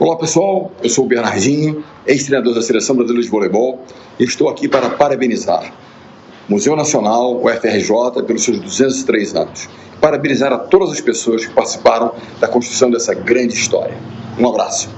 Olá pessoal, eu sou o Bernardinho, ex-treinador da Seleção Brasileira de Voleibol e estou aqui para parabenizar o Museu Nacional, o FRJ, pelos seus 203 anos. Parabenizar a todas as pessoas que participaram da construção dessa grande história. Um abraço.